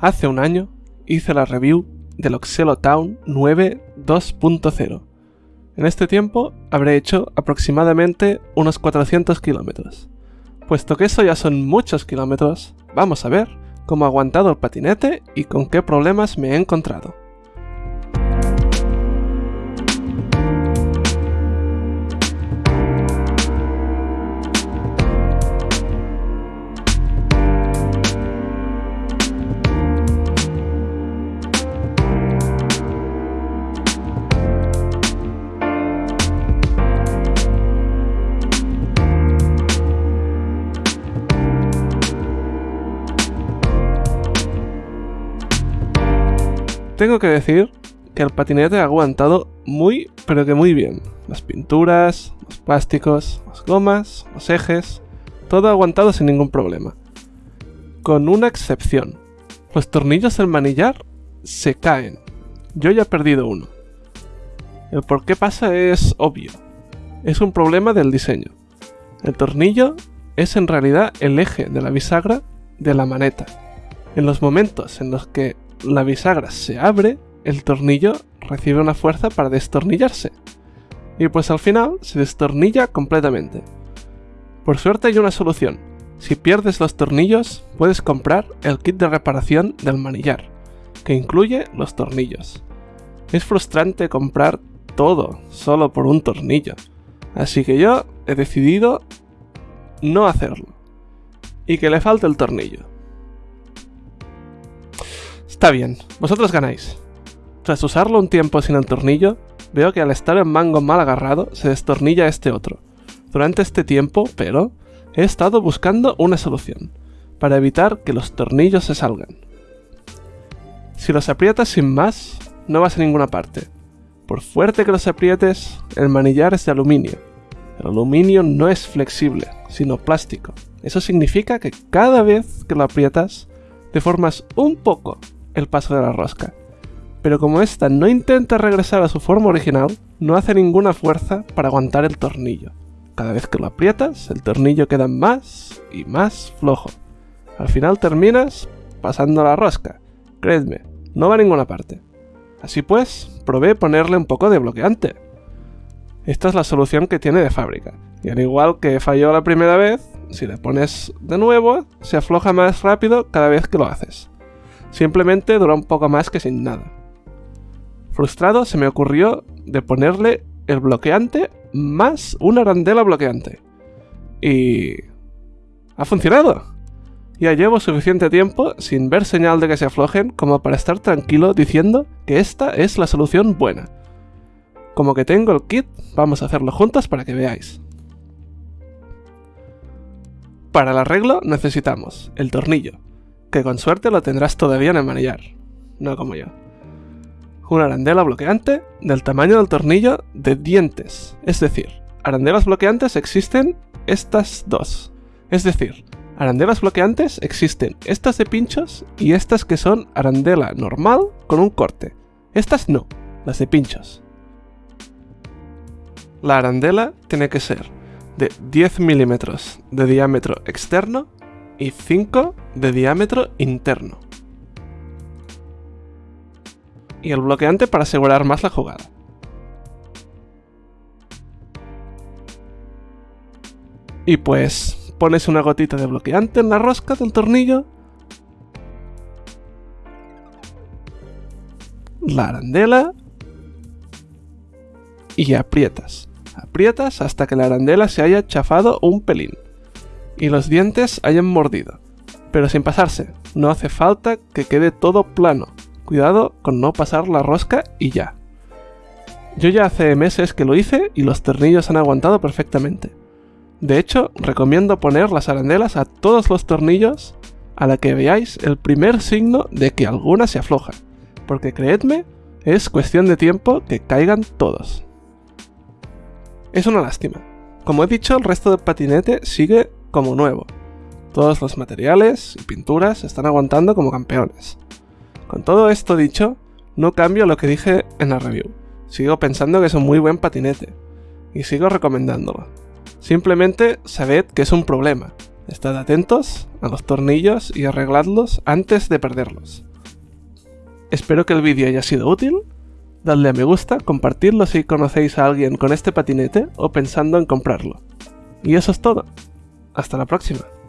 Hace un año hice la review del Oxelo Town 9 2.0. En este tiempo habré hecho aproximadamente unos 400 kilómetros. Puesto que eso ya son muchos kilómetros, vamos a ver cómo ha aguantado el patinete y con qué problemas me he encontrado. Tengo que decir que el patinete ha aguantado muy, pero que muy bien. Las pinturas, los plásticos, las gomas, los ejes, todo ha aguantado sin ningún problema. Con una excepción. Los tornillos del manillar se caen. Yo ya he perdido uno. El por qué pasa es obvio. Es un problema del diseño. El tornillo es en realidad el eje de la bisagra de la maneta. En los momentos en los que la bisagra se abre, el tornillo recibe una fuerza para destornillarse. Y pues al final se destornilla completamente. Por suerte hay una solución. Si pierdes los tornillos, puedes comprar el kit de reparación del manillar, que incluye los tornillos. Es frustrante comprar todo solo por un tornillo, así que yo he decidido no hacerlo. Y que le falte el tornillo. Está bien, vosotros ganáis. Tras usarlo un tiempo sin el tornillo, veo que al estar el mango mal agarrado, se destornilla este otro. Durante este tiempo, pero, he estado buscando una solución, para evitar que los tornillos se salgan. Si los aprietas sin más, no vas a ninguna parte. Por fuerte que los aprietes, el manillar es de aluminio. El aluminio no es flexible, sino plástico. Eso significa que cada vez que lo aprietas, deformas un poco el paso de la rosca. Pero como esta no intenta regresar a su forma original, no hace ninguna fuerza para aguantar el tornillo. Cada vez que lo aprietas, el tornillo queda más y más flojo. Al final terminas pasando la rosca. Creedme, no va a ninguna parte. Así pues, probé ponerle un poco de bloqueante. Esta es la solución que tiene de fábrica. Y al igual que falló la primera vez, si le pones de nuevo, se afloja más rápido cada vez que lo haces. Simplemente duró un poco más que sin nada. Frustrado se me ocurrió de ponerle el bloqueante más una arandela bloqueante. Y... ¡Ha funcionado! Ya llevo suficiente tiempo sin ver señal de que se aflojen como para estar tranquilo diciendo que esta es la solución buena. Como que tengo el kit, vamos a hacerlo juntos para que veáis. Para el arreglo necesitamos el tornillo, que con suerte lo tendrás todavía en el manillar, no como yo. Una arandela bloqueante del tamaño del tornillo de dientes, es decir, arandelas bloqueantes existen estas dos. Es decir, arandelas bloqueantes existen estas de pinchos y estas que son arandela normal con un corte. Estas no, las de pinchos. La arandela tiene que ser de 10 milímetros de diámetro externo y 5 de diámetro interno. Y el bloqueante para asegurar más la jugada. Y pues pones una gotita de bloqueante en la rosca del tornillo. La arandela. Y aprietas. Aprietas hasta que la arandela se haya chafado un pelín y los dientes hayan mordido. Pero sin pasarse, no hace falta que quede todo plano. Cuidado con no pasar la rosca y ya. Yo ya hace meses que lo hice y los tornillos han aguantado perfectamente. De hecho, recomiendo poner las arandelas a todos los tornillos a la que veáis el primer signo de que alguna se afloja, porque creedme, es cuestión de tiempo que caigan todos. Es una lástima. Como he dicho, el resto del patinete sigue como nuevo. Todos los materiales y pinturas están aguantando como campeones. Con todo esto dicho, no cambio lo que dije en la review. Sigo pensando que es un muy buen patinete. Y sigo recomendándolo. Simplemente sabed que es un problema. Estad atentos a los tornillos y arregladlos antes de perderlos. Espero que el vídeo haya sido útil. Dadle a me gusta, compartidlo si conocéis a alguien con este patinete o pensando en comprarlo. Y eso es todo. Hasta la próxima.